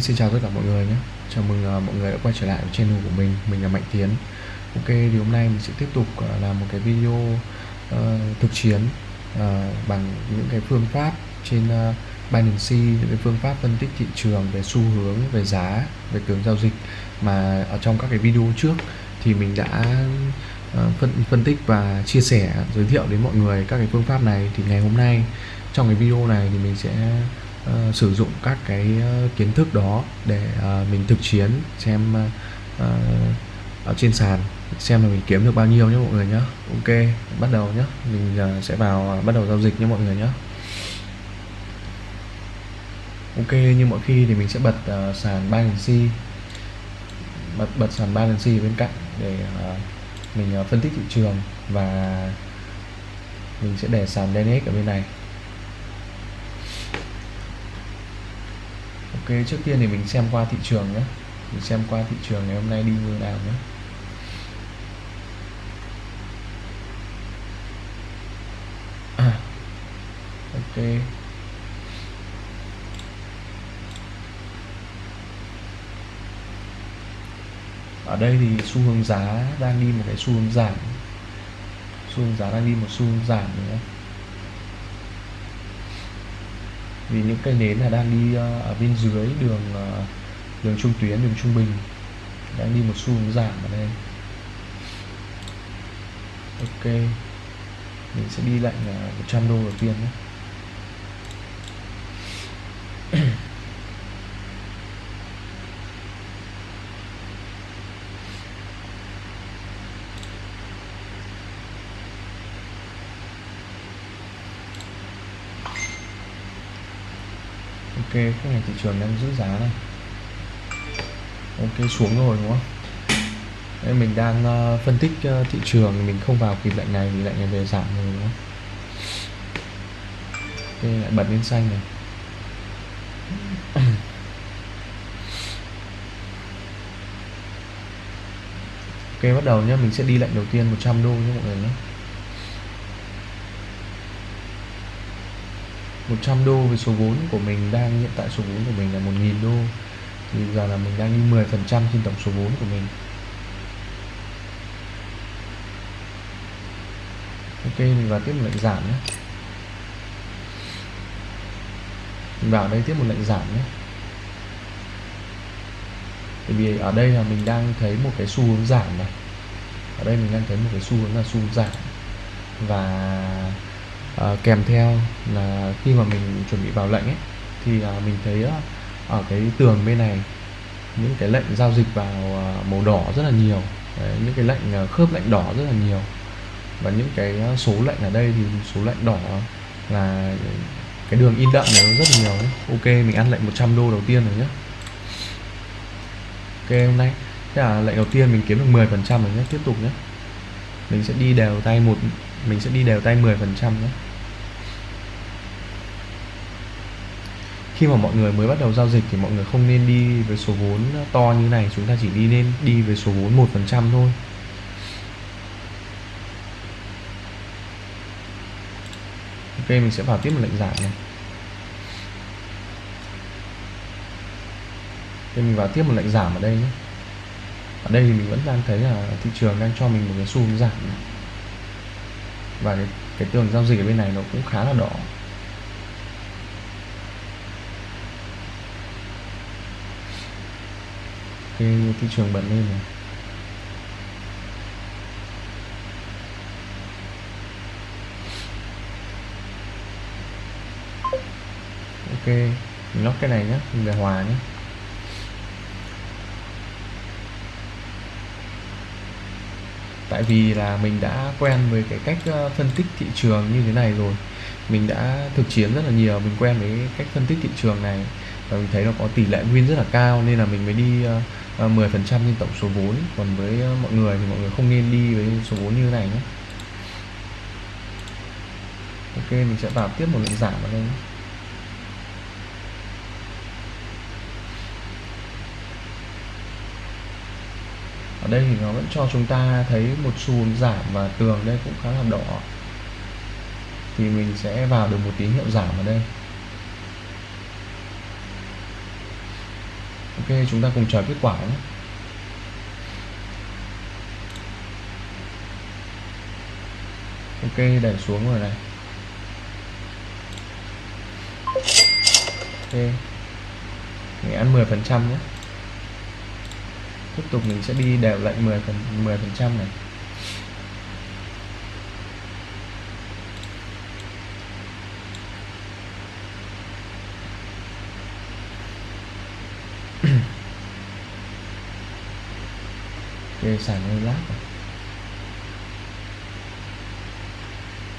Vâng, xin chào tất cả mọi người nhé. Chào mừng uh, mọi người đã quay trở lại với channel của mình. Mình là Mạnh Tiến. Ok, thì hôm nay mình sẽ tiếp tục uh, làm một cái video uh, thực chiến uh, Bằng những cái phương pháp trên uh, Binance Những cái phương pháp phân tích thị trường về xu hướng, về giá, về cường giao dịch. Mà ở trong các cái video trước thì mình đã uh, phân, phân tích và chia sẻ, giới thiệu đến mọi người các cái phương pháp này. Thì ngày hôm nay trong cái video này thì mình sẽ uh, sử dụng các cái uh, kiến thức đó để uh, mình thực chiến xem uh, ở trên sàn xem là mình kiếm được bao nhiêu nhé mọi người nhé ok bắt đầu nhé mình uh, sẽ vào uh, bắt đầu giao dịch nhé mọi người nhé ok như mọi khi thì mình sẽ bật uh, sàn Binance bật bật sàn Binance bên cạnh để uh, mình uh, phân tích thị trường và mình sẽ để sàn DNX ở bên này. Ok trước tiên thì mình xem qua thị trường nhé. Mình xem qua thị trường ngày hôm nay đi như nào nhé. À, ok. Ở đây thì xu hướng giá đang đi một cái xu hướng giảm. Xu hướng giá đang đi một xu hướng giảm nữa. Vì những cây nến là đang đi ờ, ở bên dưới đường ờ, đường trung tuyến, đường trung bình. Đang đi một xu hướng giảm ở đây. Ok. Mình sẽ đi lệnh 100 ờ, đô đầu tiên nhé. Ok cái này thị trường đang giữ giá này. Ok xuống rồi đúng không? Đây mình đang uh, phân tích uh, thị trường mình không vào kịp lệnh này thì lệnh này về giảm rồi đúng không? Ok lại bật lên xanh này. Ok bắt đầu nhé mình sẽ đi lệnh đầu tiên 100 đô nhé mọi người nhé 100 đô với số vốn của mình đang hiện tại, số vốn của mình là 1.000 đô. Thì giờ là mình đang đi 10% trên tổng số vốn của mình. Ok, mình vào tiếp một lệnh giảm nhé. Mình vào đây tiếp một lệnh giảm nhé. Bởi vì ở đây là mình đang thấy một cái xu hướng giảm này. Ở đây mình đang thấy một cái xu hướng là xu hướng giảm. Và à, kèm theo là khi mà mình chuẩn bị vào lệnh ấy thì à, mình thấy à, ở cái tường bên này những cái lệnh giao dịch vào à, màu đỏ rất là nhiều. Đấy, những cái lệnh à, khớp lệnh đỏ rất là nhiều. Và những cái à, số lệnh ở đây thì số lệnh đỏ là cái đường in đậm này nó rất nhiều ấy. ok mình ăn lệnh 100 đô đầu tiên rồi nhé. Ok hôm nay thế là lệnh đầu tiên mình kiếm được 10 phần trăm rồi nhé. Tiếp tục nhé. Mình sẽ đi đều tay một mình sẽ đi đều tay 10 phần trăm nhé. Khi mà mọi người mới bắt đầu giao dịch thì mọi người không nên đi với số vốn to như này chúng ta chỉ đi nên đi với số vốn một phần trăm thôi. Ok mình sẽ vào tiếp một lệnh giảm này. Thì mình vào tiếp một lệnh giảm ở đây nhé. Ở đây thì mình vẫn đang thấy là thị trường đang cho mình một cái xu hướng giảm. Này. và cái, cái tường giao dịch ở bên này nó cũng khá là đỏ. Cái thị trường bật lên này. Ok mình lóc cái này nhé mình về hòa nhé tại vì là mình đã quen với cái cách ờ, phân tích thị trường như thế này rồi. Mình đã thực chiến rất là nhiều mình quen với cách phân tích thị trường này và mình thấy nó có tỷ lệ win rất là cao nên là mình mới đi uh, À, 10% trên tổng số vốn. Còn với ờ, mọi người thì mọi người không nên đi với số vốn như thế này nhé. Ok, mình sẽ vào tiếp một lệnh giảm vào đây ở đây thì nó vẫn cho chúng ta thấy một xu hướng giảm và tường đây cũng khá là đỏ. Thì mình sẽ vào được một tín hiệu giảm ở đây. Ok, chúng ta cùng chờ kết quả nhé. Ok, đẩy xuống rồi này. Ok. Mình ăn 10 phần trăm nhé. Tiếp tục mình sẽ đi đều lệnh 10 phần 10 phần trăm này. Ok sàn lát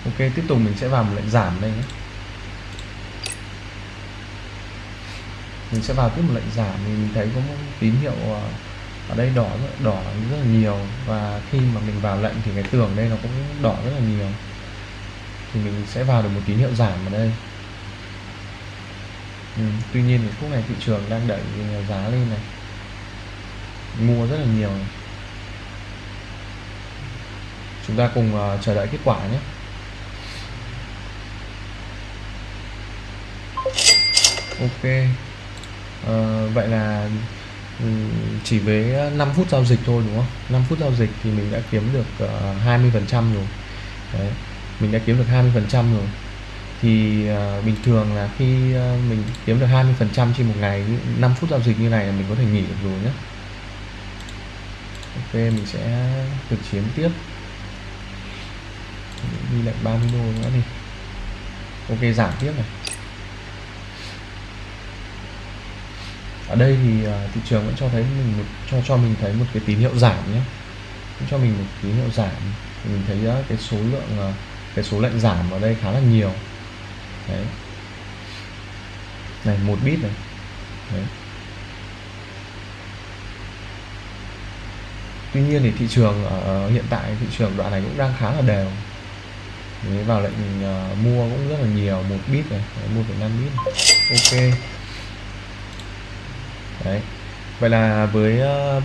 ok tiếp tục mình sẽ vào một lệnh giảm đây nhé. Mình sẽ vào tiếp một lệnh giảm thì mình thấy có một tín hiệu ờ, ở đây đỏ đỏ rất là nhiều. Và khi mà mình vào lệnh thì cái tường đây nó cũng đỏ rất là nhiều. Thì mình sẽ vào được một tín hiệu giảm ở đây. Ừ, tuy nhiên thì lúc này thị trường đang đẩy giá lên này. Mua rất là nhiều này chúng ta cùng uh, chờ đợi kết quả nhé. Ok. Uh, vậy là ừ, chỉ với 5 phút giao dịch thôi đúng không? 5 phút giao dịch thì mình đã kiếm được ờ, uh, 20 phần trăm rồi. Đấy. mình đã kiếm được 20 phần trăm rồi. Thì uh, bình thường là khi uh, mình kiếm được 20 phần trăm trên một ngày 5 phút giao dịch như này là mình có thể nghỉ được rồi nhé. Ok mình sẽ thực chiến tiếp đi lệnh 30 đô nữa đi. Ok giảm tiếp này. Ở đây thì uh, thị trường vẫn cho thấy mình một cho cho mình thấy một cái tín hiệu giảm nhé. Cho mình một tín hiệu giảm. Mình thấy uh, cái số lượng uh, cái số lệnh giảm ở đây khá là nhiều. Đấy. Này một bit này. Đấy. tuy nhiên thì thị trường ở hiện tại thị trường đoạn này cũng đang khá là đều. Đấy, vào lệnh uh, ừ, ờ, mua cũng rất là nhiều một bit này mua phải năm bit này. ok đấy vậy là với uh,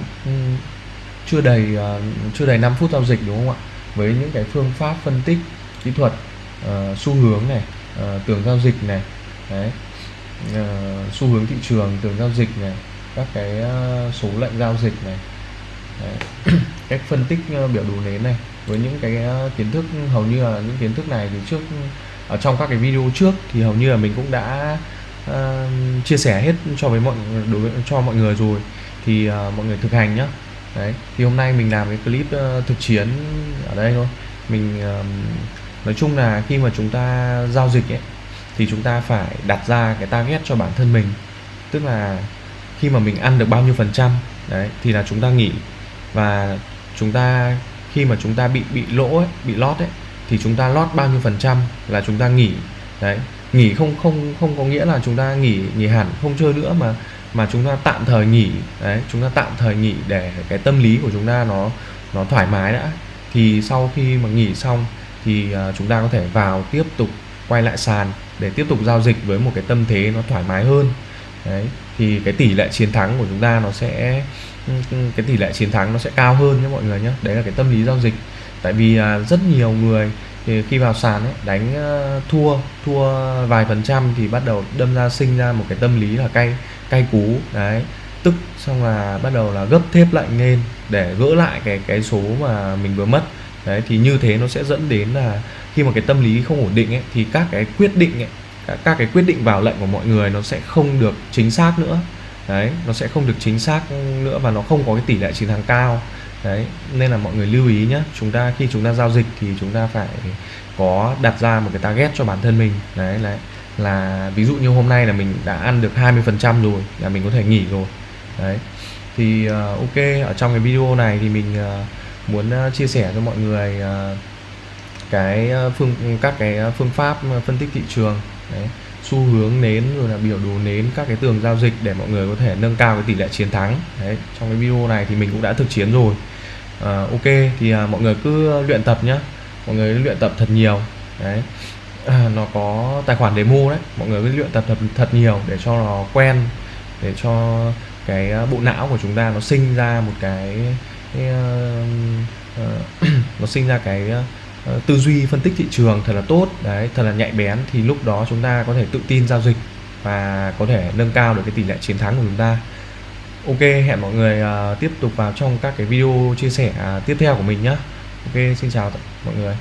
chưa đầy uh, chưa đầy 5 phút giao dịch đúng không ạ với những cái phương pháp phân tích kỹ thuật uh, xu hướng này uh, tường giao dịch này đấy uh, xu hướng thị trường tường giao dịch này các cái uh, số lệnh giao dịch này đấy. cách phân tích uh, biểu đồ nến này với những cái ờ, kiến thức hầu như là những kiến thức này thì trước ở trong các cái video trước thì hầu như là mình cũng đã uh, chia sẻ hết cho với mọi đối với cho mọi người rồi. Thì uh, mọi người thực hành nhá. Đấy thì hôm nay mình làm cái clip uh, thực chiến ở đây thôi. Mình uh, nói chung là khi mà chúng ta giao dịch ấy thì chúng ta phải đặt ra cái target cho bản thân mình. Tức là khi mà mình ăn được bao nhiêu phần trăm đấy thì là chúng ta nghỉ. Và chúng ta khi mà chúng ta bị bị lỗ ấy, bị lót ấy thì chúng ta lót bao nhiêu phần trăm là chúng ta nghỉ. Đấy nghỉ không không không có nghĩa là chúng ta nghỉ nghỉ hẳn không chơi nữa mà mà chúng ta tạm thời nghỉ. Đấy chúng ta tạm thời nghỉ để cái tâm lý của chúng ta nó nó thoải mái đã. Thì sau khi mà nghỉ xong thì à, chúng ta có thể vào tiếp tục quay lại sàn để tiếp tục giao dịch với một cái tâm thế nó thoải mái hơn. Đấy thì cái tỷ lệ chiến thắng của chúng ta nó sẽ cái tỷ lệ chiến thắng nó sẽ cao hơn nhé mọi người nhé. Đấy là cái tâm lý giao dịch. Tại vì à, rất nhiều người thì khi vào sàn ấy đánh ờ, thua thua vài phần trăm thì bắt đầu đâm ra sinh ra một cái tâm lý là cay cay cú. Đấy. Tức xong là bắt đầu là gấp thép lạnh lên để gỡ lại cái cái số mà mình vừa mất. Đấy thì như thế nó sẽ dẫn đến là khi mà cái tâm lý không ổn định ấy thì các cái quyết định ấy các, các cái quyết định vào lệnh của mọi người nó sẽ không được chính xác nữa đấy nó sẽ không được chính xác nữa và nó không có cái tỷ lệ chiến thắng cao. Đấy nên là mọi người lưu ý nhé chúng ta khi chúng ta giao dịch thì chúng ta phải có đặt ra một cái target cho bản thân mình. Đấy là là ví dụ như hôm nay là mình đã ăn được 20 phần trăm rồi là mình có thể nghỉ rồi. Đấy thì uh, ok ở trong cái video này thì mình uh, muốn uh, chia sẻ cho mọi người uh, cái phương các cái phương pháp phân tích thị trường. Đấy xu hướng nến rồi là biểu đồ nến các cái tường giao dịch để mọi người có thể nâng cao cái tỷ lệ chiến thắng. Đấy trong cái video này thì mình cũng đã thực chiến rồi. À, ok thì à, mọi người cứ luyện tập nhá. Mọi người luyện tập thật nhiều. Đấy. À, nó có tài khoản demo đấy. Mọi người cứ luyện tập thật thật nhiều để cho nó quen để cho cái à, bộ não của chúng ta nó sinh ra một cái, cái uh, uh, nó sinh ra cái uh, Ờ, tư duy phân tích thị trường thật là tốt, đấy, thật là nhạy bén, thì lúc đó chúng ta có thể tự tin giao dịch và có thể nâng cao được cái tỷ lệ chiến thắng của chúng ta. Ok, hẹn mọi người ờ, tiếp tục vào trong các cái video chia sẻ à, tiếp theo của mình nhé ok, xin chào mọi người.